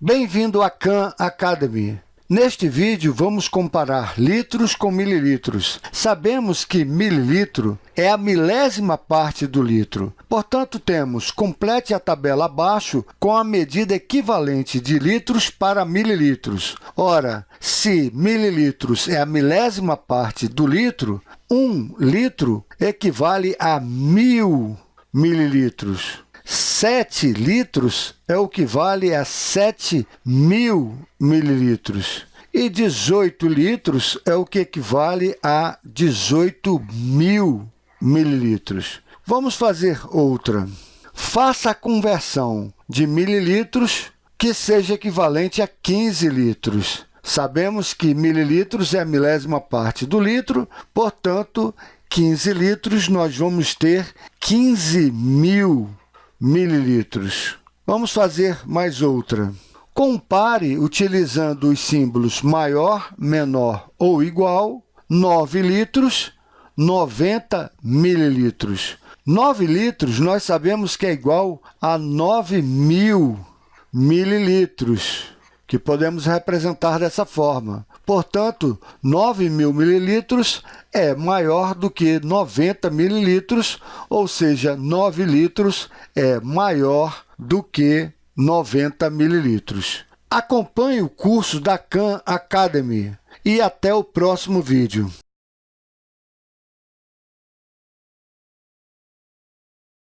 Bem-vindo à Khan Academy. Neste vídeo, vamos comparar litros com mililitros. Sabemos que mililitro é a milésima parte do litro. Portanto, temos complete a tabela abaixo com a medida equivalente de litros para mililitros. Ora, se mililitros é a milésima parte do litro, um litro equivale a mil mililitros. 7 litros é o que vale a 7 mil mililitros. E 18 litros é o que equivale a 18 mil mililitros. Vamos fazer outra. Faça a conversão de mililitros que seja equivalente a 15 litros. Sabemos que mililitros é a milésima parte do litro, portanto, 15 litros nós vamos ter 15 mil mililitros. Vamos fazer mais outra. Compare utilizando os símbolos maior, menor ou igual, 9 litros, 90 mililitros. 9 litros nós sabemos que é igual a 9 mil mililitros, que podemos representar dessa forma. Portanto, 9 mil mililitros é maior do que 90 mililitros, ou seja, 9 litros é maior do que 90 mililitros. Acompanhe o curso da Khan Academy e até o próximo vídeo.